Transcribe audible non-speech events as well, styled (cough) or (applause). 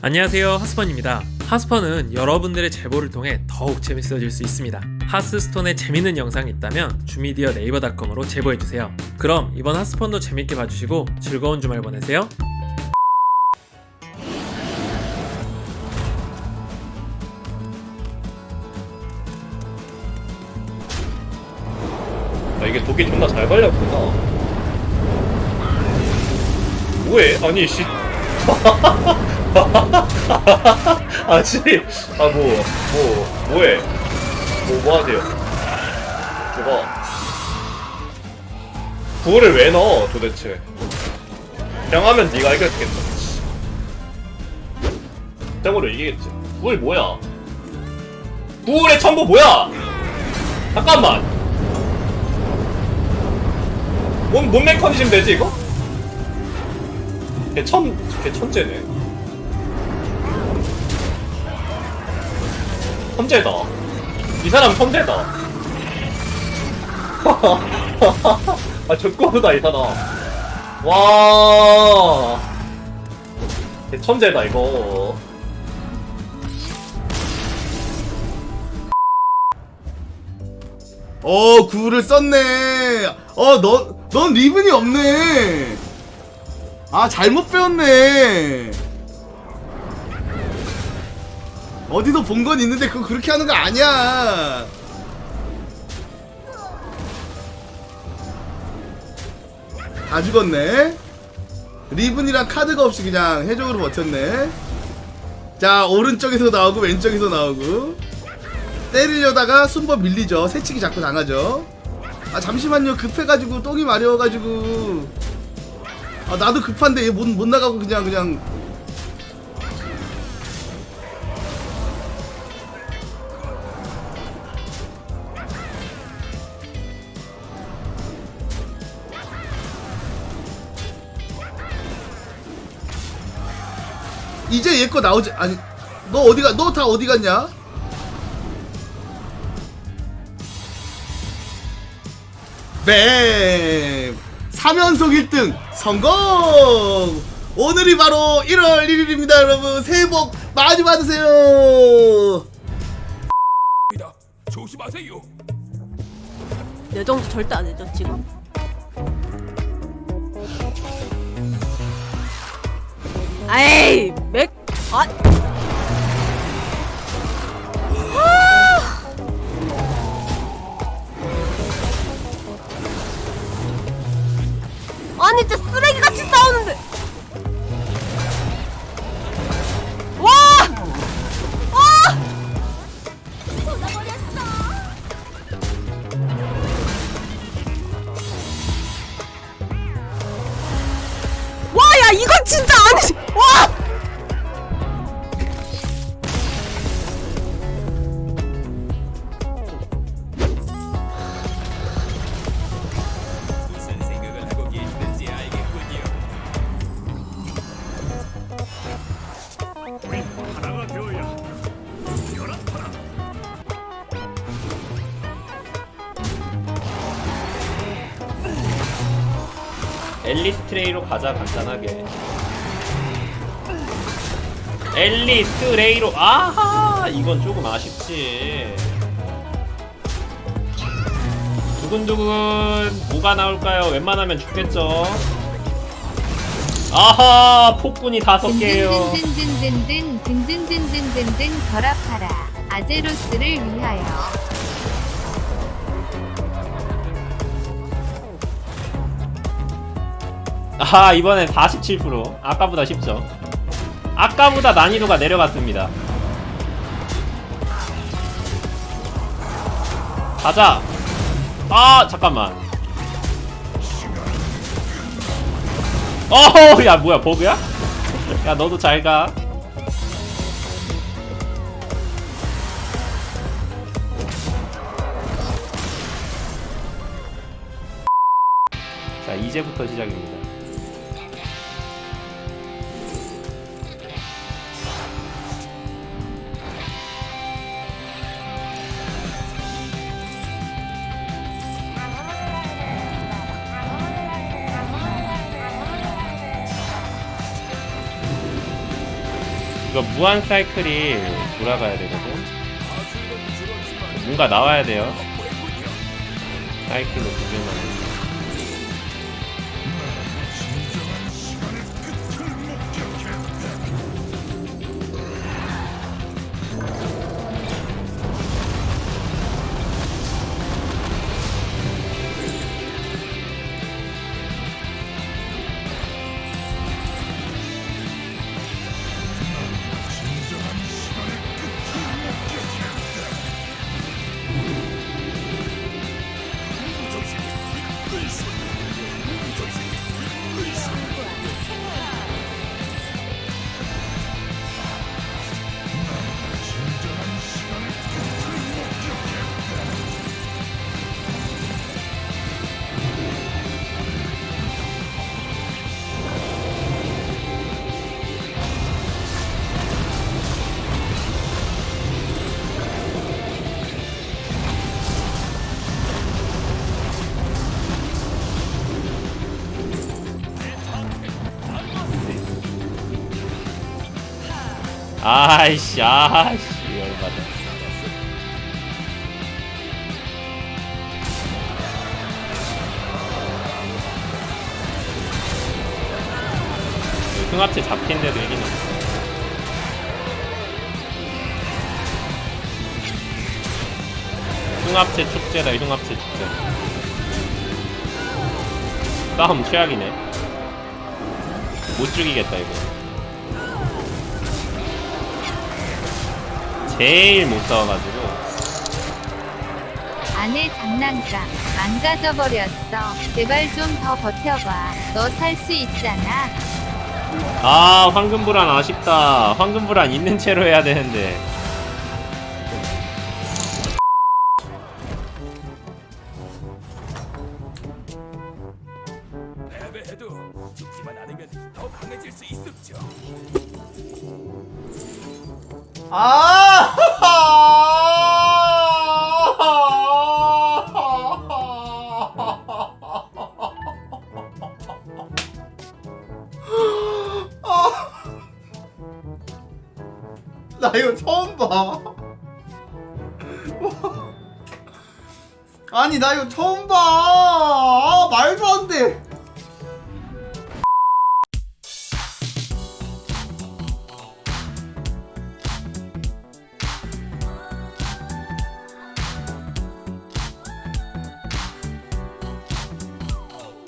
안녕하세요 하스펀입니다 하스펀은 여러분들의 제보를 통해 더욱 재밌어질 수 있습니다 하스스톤에 재밌는 영상이 있다면 주미디어 네이버닷컴으로 제보해주세요 그럼 이번 하스펀도 재밌게 봐주시고 즐거운 주말 보내세요 아, 이게 독이 존나 잘 걸렸구나. 뭐해? 아니, 씨. (laughs) (laughs) 아, 뭐, 뭐, 뭐해? 뭐, 뭐 하세요? 저거. 구호를 왜 넣어, 도대체? 그냥 하면 네가 이겼겠다. 씨. 짱으로 이기겠지. 구월 뭐야? 구월의 첨부 뭐야? 잠깐만! 뭔, 뭔 메커니즘 되지, 이거? 걔 천, 걔 천재네. 천재다. 이 사람 천재다. (laughs) 아, 족고보다 이 사람. 와. 걔 천재다, 이거. 어 구를 썼네 어 넌 넌 리븐이 없네 아 잘못 배웠네 어디서 본 건 있는데 그거 그렇게 하는 거 아니야 다 죽었네 리븐이랑 카드가 없이 그냥 해적으로 버텼네 자 오른쪽에서 나오고 왼쪽에서 나오고 때리려다가 순번 밀리죠. 새치기 자꾸 당하죠. 아 잠시만요. 급해가지고 똥이 마려워가지고. 아 나도 급한데 얘 못 못 나가고 그냥 그냥. 이제 얘 거 나오지 아니 너 어디가 너 다 어디 갔냐? 뱀! 3연속 1등 성공! 오늘이 바로 1월 1일입니다 여러분 새해 복 많이 받으세요 조심하세요. 내 정도 절대 안 해줘 지금 아이 맥 아. 아! 아니 진짜 쓰레기같이 싸우는데 와! 와! 와, 야, 이건 진짜 아니지. 와! 엘리스 트레이로 가자 간단하게. 엘리스 트레이로 아하! 이건 조금 아쉽지. 두근두근 뭐가 나올까요? 웬만하면 죽겠죠? 아하! 폭군이 다섯 개예요. 든든든든든 든든든든든든 결합하라. 아제로스를 위하여 아하 이번엔 47% 아까보다 쉽죠 아까보다 난이도가 내려갔습니다. 가자. 아 잠깐만. 어허 야 뭐야 버그야? 야 너도 잘가. 자 이제부터 시작입니다 이거 무한 사이클이 돌아가야 되거든. 뭔가 나와야 돼요. 사이클로 두 개만. 아이씨, 아이씨, 열받아. 흉합체 잡힌데도 이기네. 흉합체 축제다, 흉합체 축제. 싸움 최악이네. 못 죽이겠다, 이거. 제일 못 싸워가지고 아내 장난감 망가져버렸어. 제발 좀 더 버텨봐. 너살수 있잖아. 아 황금불안 아쉽다 황금불안 있는 채로 해야 되는데 패배해도 죽지만 않으면 더 강해질 수 있었죠. 아! (laughs) 나 이거 처음 봐. (laughs) 아니 나 이거 처음 봐. 아, 말도 안 돼.